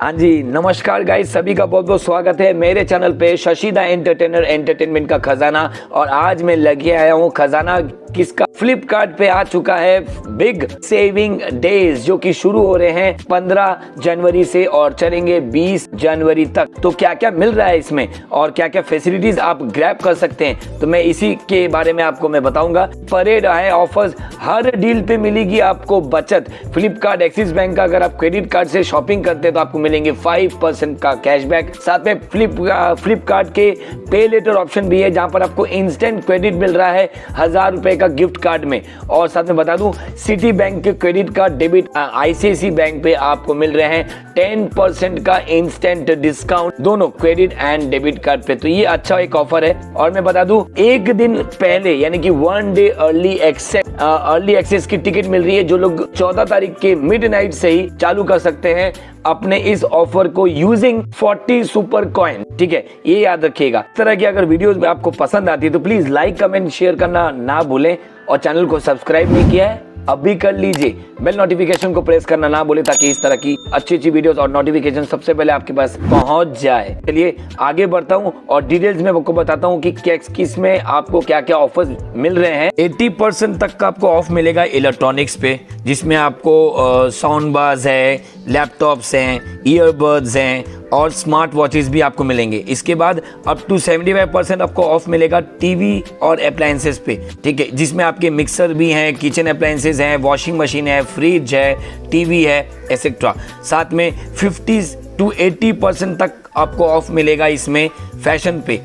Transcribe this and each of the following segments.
हाँ जी, नमस्कार गाइस सभी का बहुत बहुत स्वागत है मेरे चैनल पे शशिदा एंटरटेनर एंटरटेनमेंट का खजाना और आज मैं लगे आया हूँ खजाना किसका फ्लिपकार्ट पे आ चुका है बिग सेविंग डेज़, जो कि शुरू हो रहे हैं 15 जनवरी से और चलेंगे 20 जनवरी तक। तो क्या क्या मिल रहा है इसमें और क्या क्या फैसिलिटीज़ आप ग्रैब कर सकते हैं? तो मैं इसी के बारे में आपको मैं बताऊँगा। परेड है ऑफर्स हर डील पे मिलेगी आपको बचत। फ्लिपकार्ट एक्सिस बैंक का अगर आप क्रेडिट कार्ड से शॉपिंग करते हैं तो आपको मिलेंगे फाइव परसेंट का कैशबैक साथ में फ्लिप फ्लिपकार्ट के पे लेटर ऑप्शन भी है, जहाँ पर आपको इंस्टेंट क्रेडिट मिल रहा है। हज़ार रुपए का गिफ्ट कार्ड में। और साथ में बता दूँ सिटी बैंक के credit card debit ICICI bank पे आपको मिल रहे हैं। टेन परसेंट का इंस्टेंट डिस्काउंट दोनों क्रेडिट एंड डेबिट कार्ड पे। तो ये अच्छा एक ऑफ़र है। और मैं बता दूँ, एक दिन पहले, यानी कि one day early access early access की टिकट मिल रही है, जो लोग 14 तारीख के मिडनाइट से ही चालू कर सकते हैं। अपने इस ऑफ़र को यूजिंग 40 सुपर कॉइन ठीक है, ये याद रखिएगा। इस तरह की अगर वीडियोस में आपको पसंद आती है तो प्लीज़ लाइक कमेंट शेयर करना ना भूलें और चैनल को सब्सक्राइब नहीं किया है। अभी कर लीजिए। बेल नोटिफिकेशन को प्रेस करना ना बोले ताकि इस तरह की अच्छी अच्छी वीडियोस और नोटिफिकेशन सबसे पहले आपके पास पहुँच जाए। चलिए, आगे बढ़ता हूँ और डिटेल्स में आपको बताता हूँ कि किसमें आपको क्या क्या ऑफर्स मिल रहे हैं। 80 परसेंट तक का आपको ऑफ़ मिलेगा इलेक्ट्रॉनिक्स पे, जिसमें आपको साउंड बाज है लैपटॉप्स हैं ईयरबड्स हैं और स्मार्ट वॉचेस भी आपको मिलेंगे। इसके बाद अप टू 75 परसेंट आपको ऑफ़ मिलेगा टीवी और अप्लायंसेस पे। ठीक है, जिसमें आपके मिक्सर भी हैं किचन अप्लायंसेस हैं वॉशिंग मशीन है फ्रिज है टीवी है एसेट्रा साथ में 50 टू 80 परसेंट तक आपको ऑफ़ मिलेगा इसमें फ़ैशन पे।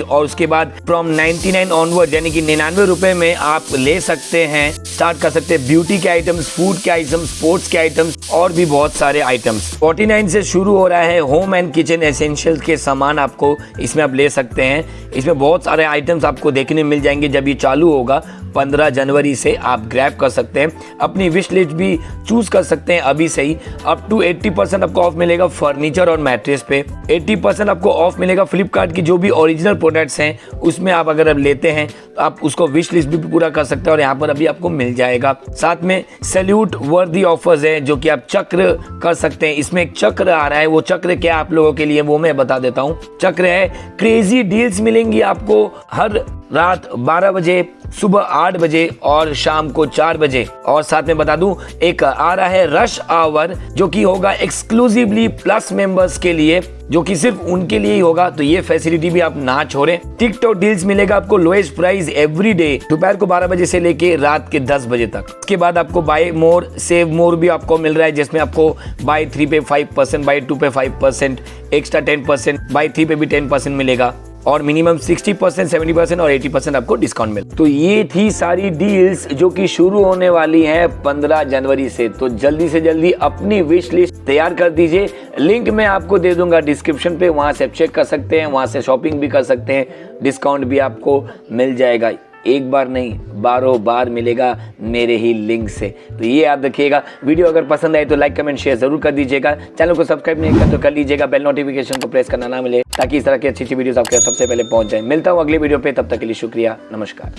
और उसके बाद फ्रॉम 99 ऑनवर्ड यानी कि निन्यानवे रुपए में आप ले सकते हैं। स्टार्ट कर सकते हैं ब्यूटी के आइटम्स फ़ूड के आइटम्स स्पोर्ट्स के आइटम्स और भी बहुत सारे आइटम्स 49 से शुरू हो रहा है होम एंड किचन एसेंशियल के सामान आपको इसमें आप ले सकते हैं। इसमें बहुत सारे आइटम्स आपको देखने मिल जाएँगे जब ये चालू होगा। 15 जनवरी से आप ग्रैब कर सकते हैं। अपनी विश लिस्ट भी चूज़ कर सकते हैं अभी से ही। अप टू 80 परसेंट आपको ऑफ़ मिलेगा फर्नीचर और मैट्रेस पे। 80 परसेंट आपको ऑफ़ मिलेगा फ्लिपकार्ट की जो भी ओरिजिनल प्रोडक्ट्स हैं, उसमें आप अगर लेते हैं तो आप उसको विश लिस्ट भी पूरा कर सकते हैं और यहाँ पर अभी आपको मिल जाएगा। साथ में सैल्यूट वर्दी ऑफर्स है, जो कि आप चक्र कर सकते हैं। इसमें एक चक्र आ रहा है, वो चक्र क्या आप लोगों के लिए, वो मैं बता देता हूँ। चक्र है क्रेजी डील्स मिलेंगी आपको हर रात 12 बजे, सुबह आठ बजे और शाम को चार बजे। और साथ में बता दूँ, एक आ रहा है रश आवर जो कि होगा एक्सक्लूसिवली प्लस मेंबर्स के लिए, जो कि सिर्फ़ उनके लिए ही होगा। तो ये फैसिलिटी भी आप ना छोड़ें। टिकटॉक डील्स मिलेगा आपको लोएस्ट प्राइस एवरी डे दोपहर को 12 बजे से लेके रात के 10 बजे तक। उसके बाद आपको बाय मोर सेव मोर भी आपको मिल रहा है, जिसमें आपको buy three pay five percent buy two pay five percent extra ten percent buy three pay भी टेन परसेंट मिलेगा। और मिनिमम 60 परसेंट सेवेंटी परसेंट और 80 परसेंट आपको डिस्काउंट मिले तो ये थी सारी डील्स जो कि शुरू होने वाली हैं 15 जनवरी से। तो जल्दी से जल्दी अपनी विश लिस्ट तैयार कर दीजिए। लिंक मैं आपको दे दूँगा डिस्क्रिप्शन पे, वहाँ से चेक कर सकते हैं, वहाँ से शॉपिंग भी कर सकते हैं। डिस्काउंट भी आपको मिल जाएगा। एक बार नहीं बारों बार मिलेगा मेरे ही लिंक से। तो ये याद रखिएगा। वीडियो अगर पसंद आए तो लाइक कमेंट शेयर ज़रूर कर दीजिएगा। चैनल को सब्सक्राइब नहीं कर तो कर लीजिएगा। बेल नोटिफिकेशन को प्रेस करना ना मिले। ताकि इस तरह की अच्छी अच्छी वीडियोस आपके सबसे पहले पहुँच जाए। मिलता हूँ अगली वीडियो पे, तब तक के लिए शुक्रिया, नमस्कार।